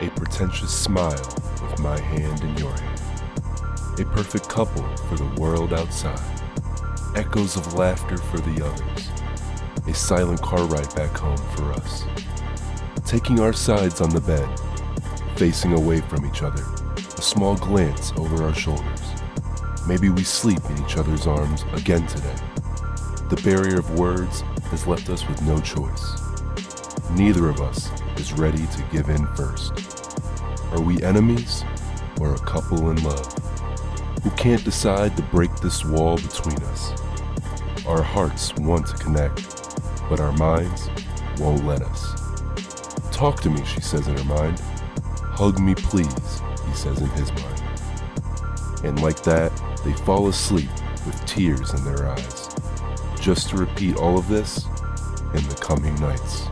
A pretentious smile with my hand in your hand. A perfect couple for the world outside. Echoes of laughter for the others. A silent car ride back home for us. Taking our sides on the bed, facing away from each other, a small glance over our shoulders. Maybe we sleep in each other's arms again today. The barrier of words has left us with no choice. Neither of us is ready to give in first. Are we enemies or a couple in love who can't decide to break this wall between us? Our hearts want to connect, but our minds won't let us. Talk to me, she says in her mind. Hug me, please, he says in his mind. And like that, they fall asleep with tears in their eyes, just to repeat all of this in the coming nights.